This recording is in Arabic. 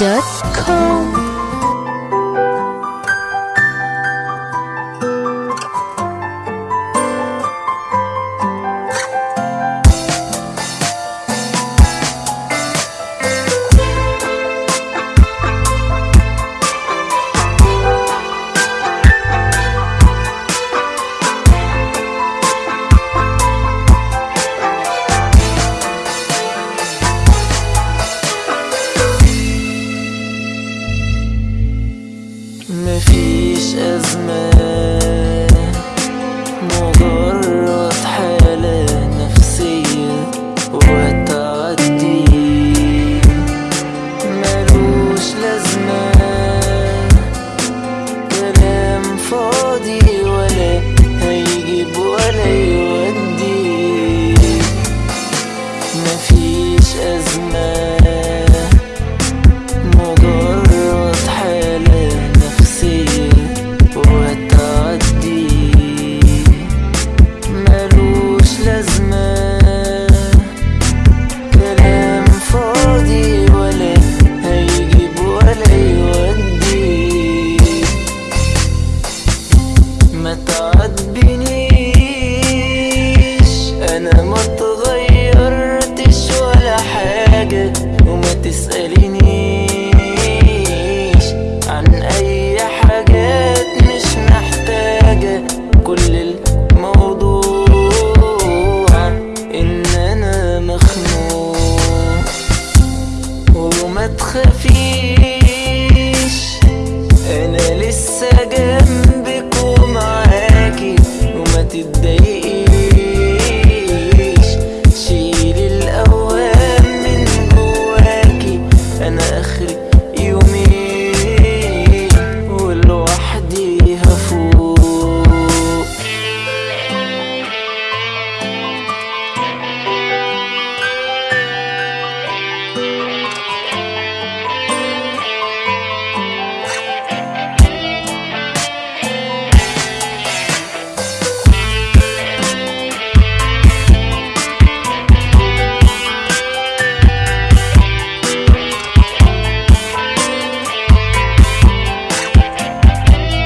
Next.com pushes me أنا ما اتغيرتش ولا حاجة وما تسألنيش عن أي حاجات مش محتاجة. كل الموضوع إن أنا مخنوق وما تخافيش. أنا لسه جنبك ومعاكي وما تتضايقيش.